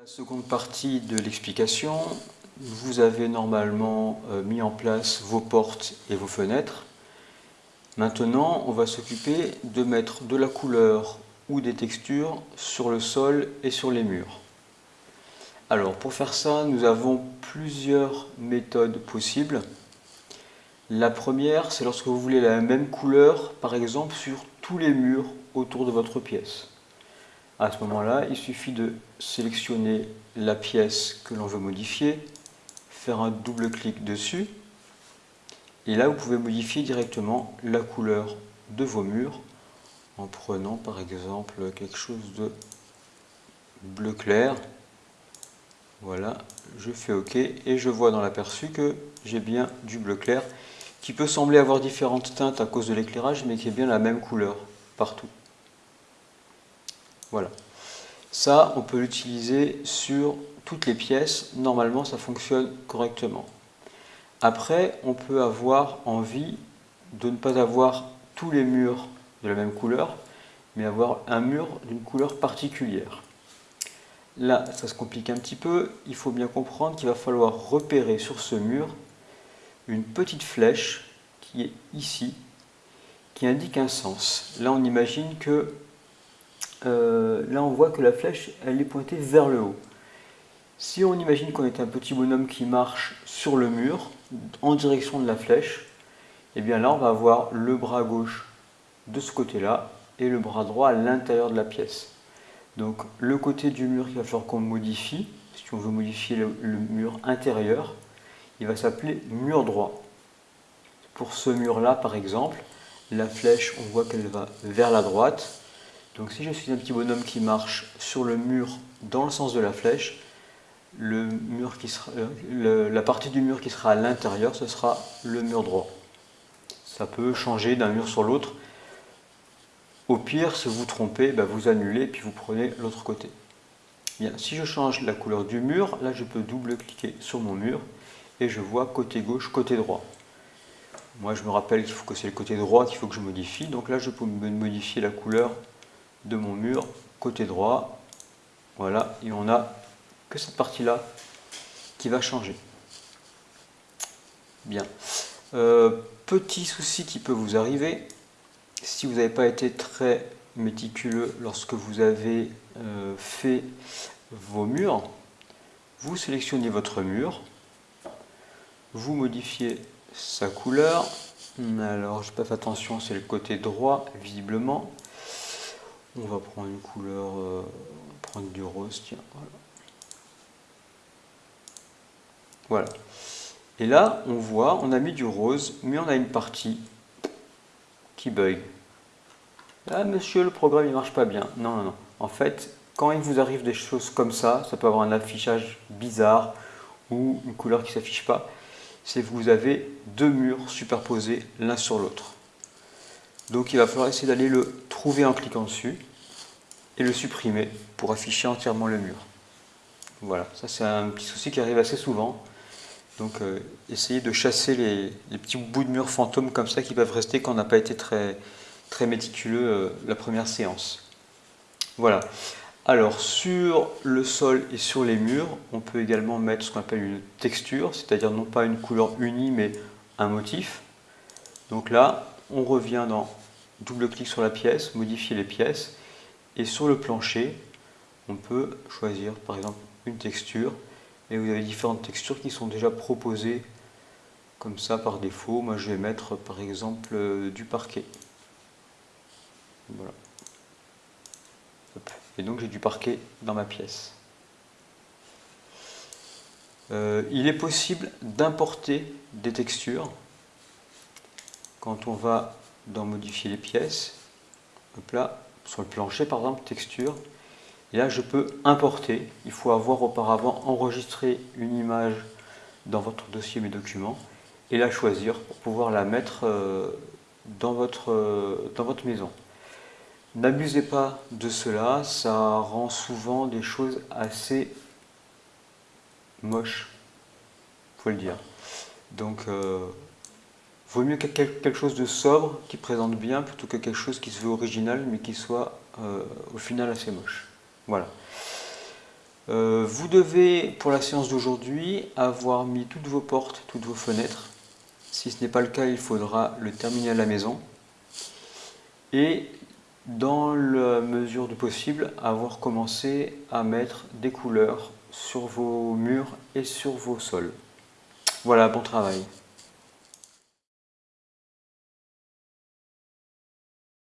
La seconde partie de l'explication, vous avez normalement euh, mis en place vos portes et vos fenêtres. Maintenant, on va s'occuper de mettre de la couleur ou des textures sur le sol et sur les murs. Alors, pour faire ça, nous avons plusieurs méthodes possibles. La première, c'est lorsque vous voulez la même couleur, par exemple, sur tous les murs autour de votre pièce. À ce moment-là, il suffit de sélectionner la pièce que l'on veut modifier, faire un double clic dessus, et là vous pouvez modifier directement la couleur de vos murs en prenant par exemple quelque chose de bleu clair. Voilà, je fais OK et je vois dans l'aperçu que j'ai bien du bleu clair qui peut sembler avoir différentes teintes à cause de l'éclairage mais qui est bien la même couleur partout. Voilà. Ça, on peut l'utiliser sur toutes les pièces. Normalement, ça fonctionne correctement. Après, on peut avoir envie de ne pas avoir tous les murs de la même couleur, mais avoir un mur d'une couleur particulière. Là, ça se complique un petit peu. Il faut bien comprendre qu'il va falloir repérer sur ce mur une petite flèche qui est ici, qui indique un sens. Là, on imagine que euh, là on voit que la flèche elle est pointée vers le haut. Si on imagine qu'on est un petit bonhomme qui marche sur le mur en direction de la flèche, et eh bien là on va avoir le bras gauche de ce côté-là et le bras droit à l'intérieur de la pièce. Donc le côté du mur qu'il va falloir qu'on modifie, si on veut modifier le, le mur intérieur, il va s'appeler mur droit. Pour ce mur-là par exemple, la flèche on voit qu'elle va vers la droite, donc si je suis un petit bonhomme qui marche sur le mur dans le sens de la flèche, le mur qui sera, euh, la partie du mur qui sera à l'intérieur, ce sera le mur droit. Ça peut changer d'un mur sur l'autre. Au pire, si vous trompez, bah, vous annulez puis vous prenez l'autre côté. Bien, si je change la couleur du mur, là je peux double-cliquer sur mon mur et je vois côté gauche, côté droit. Moi je me rappelle qu'il faut que c'est le côté droit qu'il faut que je modifie, donc là je peux modifier la couleur de mon mur côté droit. Voilà, et on a que cette partie-là qui va changer. Bien. Euh, petit souci qui peut vous arriver, si vous n'avez pas été très méticuleux lorsque vous avez euh, fait vos murs, vous sélectionnez votre mur, vous modifiez sa couleur, alors je pas fait attention, c'est le côté droit visiblement, on va prendre une couleur, euh, prendre du rose, tiens, voilà. Voilà. Et là, on voit, on a mis du rose, mais on a une partie qui bug. Ah monsieur, le programme il marche pas bien. Non, non, non. En fait, quand il vous arrive des choses comme ça, ça peut avoir un affichage bizarre ou une couleur qui s'affiche pas, c'est que vous avez deux murs superposés l'un sur l'autre. Donc il va falloir essayer d'aller le trouver en cliquant dessus et le supprimer pour afficher entièrement le mur. Voilà, ça c'est un petit souci qui arrive assez souvent. Donc euh, essayez de chasser les, petits bouts de mur fantômes comme ça qui peuvent rester quand on n'a pas été très, très méticuleux euh, la première séance. Voilà. Alors sur le sol et sur les murs, on peut également mettre ce qu'on appelle une texture, c'est-à-dire non pas une couleur unie mais un motif. Donc là, on revient dans double-clic sur la pièce, modifier les pièces, et sur le plancher, on peut choisir par exemple une texture, et vous avez différentes textures qui sont déjà proposées comme ça par défaut. Moi je vais mettre par exemple euh, du parquet. Voilà. Et donc j'ai du parquet dans ma pièce. Euh, il est possible d'importer des textures quand on va dans modifier les pièces. Hop là, sur le plancher par exemple, texture. Là je peux importer, il faut avoir auparavant enregistré une image dans votre dossier mes documents et la choisir pour pouvoir la mettre euh, dans votre, euh, dans votre maison. N'abusez pas de cela, ça rend souvent des choses assez moches, faut le dire. Donc euh, Vaut mieux quelque chose de sobre, qui présente bien, plutôt que quelque chose qui se veut original, mais qui soit euh, au final assez moche. Voilà. Euh, vous devez, pour la séance d'aujourd'hui, avoir mis toutes vos portes, toutes vos fenêtres. Si ce n'est pas le cas, il faudra le terminer à la maison. Et dans la mesure du possible, avoir commencé à mettre des couleurs sur vos murs et sur vos sols. Voilà, bon travail.